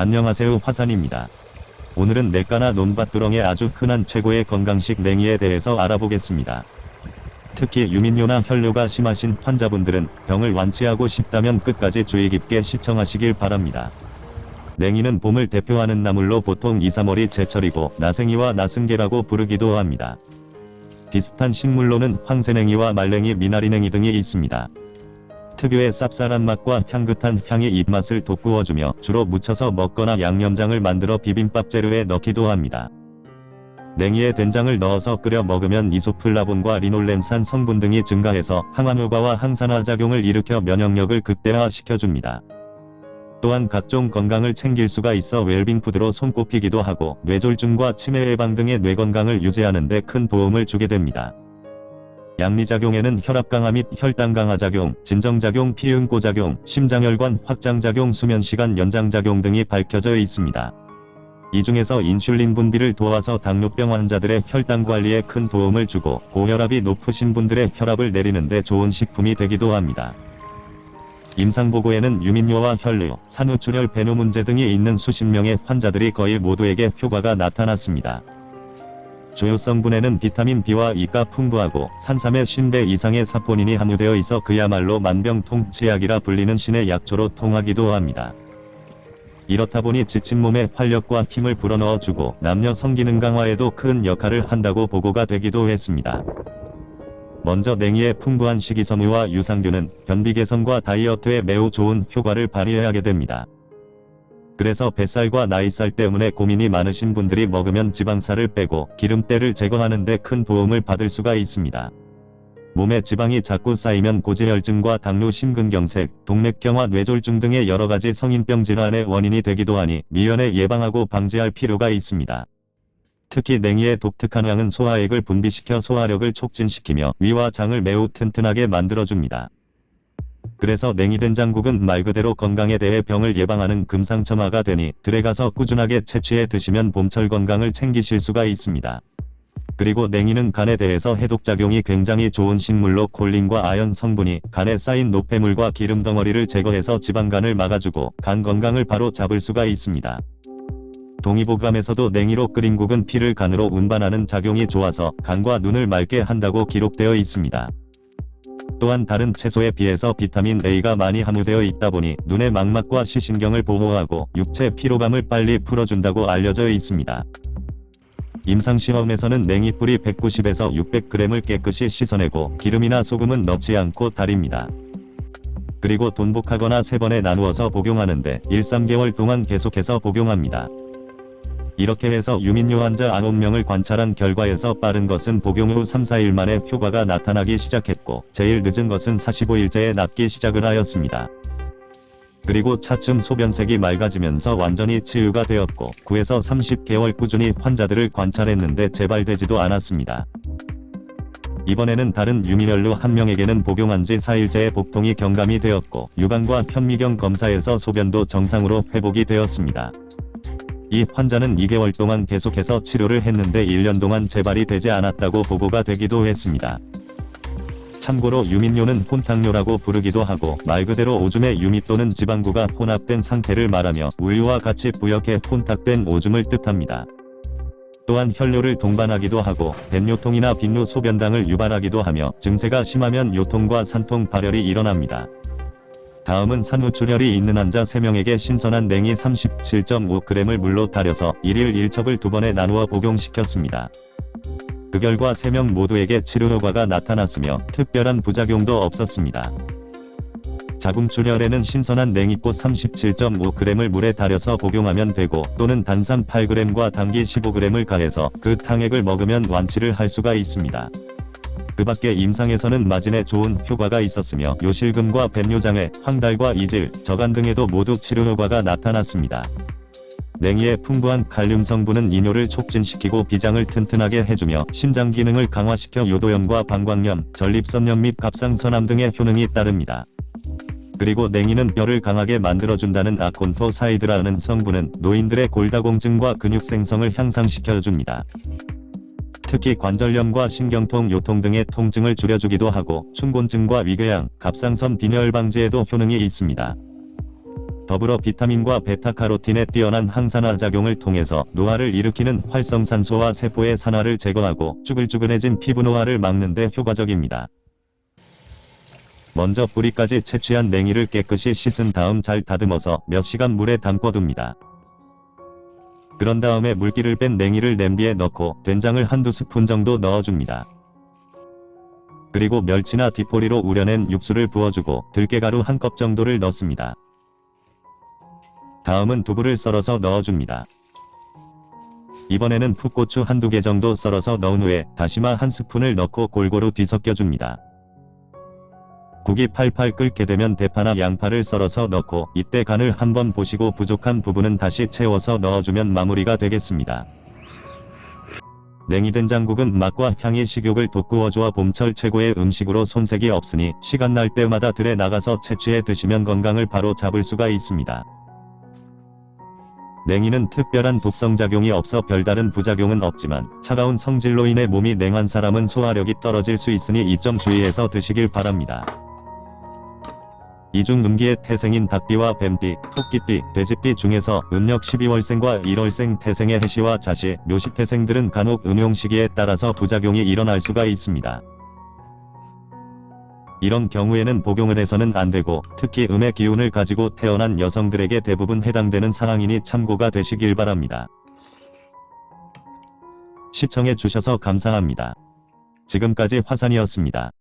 안녕하세요 화산입니다. 오늘은 냇가나 논밭두렁에 아주 흔한 최고의 건강식 냉이에 대해서 알아보겠습니다. 특히 유민뇨나 혈뇨가 심하신 환자분들은 병을 완치하고 싶다면 끝까지 주의 깊게 시청하시길 바랍니다. 냉이는 봄을 대표하는 나물로 보통 2, 3월이 제철이고 나생이와 나승계라고 부르기도 합니다. 비슷한 식물로는 황새냉이와 말냉이, 미나리냉이 등이 있습니다. 특유의 쌉쌀한 맛과 향긋한 향이 입맛을 돋구어주며 주로 무쳐서 먹거나 양념장을 만들어 비빔밥 재료에 넣기도 합니다. 냉이에 된장을 넣어서 끓여 먹으면 이소플라본과 리놀렌산 성분 등이 증가해서 항암효과와 항산화 작용을 일으켜 면역력을 극대화시켜줍니다. 또한 각종 건강을 챙길 수가 있어 웰빙푸드로 손꼽히기도 하고 뇌졸중과 치매 예방 등의 뇌 건강을 유지하는 데 큰 도움을 주게 됩니다. 양리작용에는 혈압 강화 및 혈당 강화 작용, 진정작용, 피응고 작용, 심장혈관 확장 작용, 수면시간 연장 작용 등이 밝혀져 있습니다. 이 중에서 인슐린 분비를 도와서 당뇨병 환자들의 혈당 관리에 큰 도움을 주고 고혈압이 높으신 분들의 혈압을 내리는데 좋은 식품이 되기도 합니다. 임상보고에는 유민뇨와 혈뇨, 산후출혈 배뇨 문제 등이 있는 수십 명의 환자들이 거의 모두에게 효과가 나타났습니다. 주요 성분에는 비타민 B와 E가 풍부하고 산삼에 50배 이상의 사포닌이 함유되어 있어 그야말로 만병통치약이라 불리는 신의 약초로 통하기도 합니다. 이렇다 보니 지친 몸에 활력과 힘을 불어넣어주고 남녀 성기능 강화에도 큰 역할을 한다고 보고가 되기도 했습니다. 먼저 냉이의 풍부한 식이섬유와 유산균은 변비 개선과 다이어트에 매우 좋은 효과를 발휘하게 됩니다. 그래서 뱃살과 나이살 때문에 고민이 많으신 분들이 먹으면 지방살을 빼고 기름때를 제거하는 데 큰 도움을 받을 수가 있습니다. 몸에 지방이 자꾸 쌓이면 고지혈증과 당뇨 심근경색, 동맥경화 뇌졸중 등의 여러가지 성인병 질환의 원인이 되기도 하니 미연에 예방하고 방지할 필요가 있습니다. 특히 냉이의 독특한 향은 소화액을 분비시켜 소화력을 촉진시키며 위와 장을 매우 튼튼하게 만들어줍니다. 그래서 냉이된장국은 말 그대로 건강에 대해 병을 예방하는 금상첨화가 되니 들에 가서 꾸준하게 채취해 드시면 봄철 건강을 챙기실 수가 있습니다. 그리고 냉이는 간에 대해서 해독작용이 굉장히 좋은 식물로 콜린과 아연 성분이 간에 쌓인 노폐물과 기름 덩어리를 제거해서 지방간을 막아주고 간 건강을 바로 잡을 수가 있습니다. 동의보감에서도 냉이로 끓인 국은 피를 간으로 운반하는 작용이 좋아서 간과 눈을 맑게 한다고 기록되어 있습니다. 또한 다른 채소에 비해서 비타민 A가 많이 함유되어 있다 보니 눈의 망막과 시신경을 보호하고 육체 피로감을 빨리 풀어준다고 알려져 있습니다. 임상시험에서는 냉이 뿌리 190에서 600g을 깨끗이 씻어내고 기름이나 소금은 넣지 않고 달입니다. 그리고 돈복하거나 3번에 나누어서 복용하는데 1, 3개월 동안 계속해서 복용합니다. 이렇게 해서 유민뇨 환자 9명을 관찰한 결과에서 빠른 것은 복용 후 3, 4일 만에 효과가 나타나기 시작했고 제일 늦은 것은 45일째에 낫기 시작을 하였습니다. 그리고 차츰 소변색이 맑아지면서 완전히 치유가 되었고 9에서 30개월 꾸준히 환자들을 관찰했는데 재발되지도 않았습니다. 이번에는 다른 유민혈로 한 명에게는 복용한 지 4일째에 복통이 경감이 되었고 유방과 현미경 검사에서 소변도 정상으로 회복이 되었습니다. 이 환자는 2개월 동안 계속해서 치료를 했는데 1년 동안 재발이 되지 않았다고 보고가 되기도 했습니다. 참고로 유민뇨는 혼탕뇨라고 부르기도 하고 말 그대로 오줌의 유미 또는 지방구가 혼합된 상태를 말하며 우유와 같이 부역해 혼탁된 오줌을 뜻합니다. 또한 혈뇨를 동반하기도 하고 뱃요통이나 빈뇨 소변당을 유발하기도 하며 증세가 심하면 요통과 산통 발열이 일어납니다. 다음은 산후출혈이 있는 환자 3명에게 신선한 냉이 37.5g을 물로 달여서 1일 1첩을 두 번에 나누어 복용시켰습니다. 그 결과 3명 모두에게 치료 효과가 나타났으며 특별한 부작용도 없었습니다. 자궁출혈에는 신선한 냉이꽃 37.5g을 물에 달여서 복용하면 되고 또는 단산 8g과 당기 15g을 가해서 그 탕액을 먹으면 완치를 할 수가 있습니다. 그 밖에 임상에서는 마진에 좋은 효과가 있었으며 요실금과 뱃요장애, 황달과 이질, 저간 등에도 모두 치료 효과가 나타났습니다. 냉이의 풍부한 칼륨 성분은 이뇨를 촉진시키고 비장을 튼튼하게 해주며 심장 기능을 강화시켜 요도염과 방광염, 전립선염 및 갑상선암 등의 효능이 따릅니다. 그리고 냉이는 뼈를 강하게 만들어준다는 아콘토사이드라는 성분은 노인들의 골다공증과 근육 생성을 향상시켜줍니다. 특히 관절염과 신경통, 요통 등의 통증을 줄여주기도 하고 충곤증과 위궤양, 갑상선 빈혈 방지에도 효능이 있습니다. 더불어 비타민과 베타카로틴의 뛰어난 항산화 작용을 통해서 노화를 일으키는 활성산소와 세포의 산화를 제거하고 쭈글쭈글해진 피부 노화를 막는 데 효과적입니다. 먼저 뿌리까지 채취한 냉이를 깨끗이 씻은 다음 잘 다듬어서 몇 시간 물에 담궈둡니다. 그런 다음에 물기를 뺀 냉이를 냄비에 넣고 된장을 한두 스푼 정도 넣어줍니다. 그리고 멸치나 디포리로 우려낸 육수를 부어주고 들깨가루 한 컵 정도를 넣습니다. 다음은 두부를 썰어서 넣어줍니다. 이번에는 풋고추 한두 개 정도 썰어서 넣은 후에 다시마 한 스푼을 넣고 골고루 뒤섞여줍니다. 국이 팔팔 끓게 되면 대파나 양파를 썰어서 넣고 이때 간을 한번 보시고 부족한 부분은 다시 채워서 넣어주면 마무리가 되겠습니다. 냉이 된장국은 맛과 향이 식욕을 돋구어주어 봄철 최고의 음식으로 손색이 없으니 시간 날 때마다 들에 나가서 채취해 드시면 건강을 바로 잡을 수가 있습니다. 냉이는 특별한 독성작용이 없어 별다른 부작용은 없지만 차가운 성질로 인해 몸이 냉한 사람은 소화력이 떨어질 수 있으니 이 점 주의해서 드시길 바랍니다. 이중 음기의 태생인 닭띠와 뱀띠, 토끼띠, 돼지띠 중에서 음력 12월생과 1월생 태생의 해시와 자시, 묘시 태생들은 간혹 음용 시기에 따라서 부작용이 일어날 수가 있습니다. 이런 경우에는 복용을 해서는 안되고 특히 음의 기운을 가지고 태어난 여성들에게 대부분 해당되는 상황이니 참고가 되시길 바랍니다. 시청해 주셔서 감사합니다. 지금까지 화산이었습니다.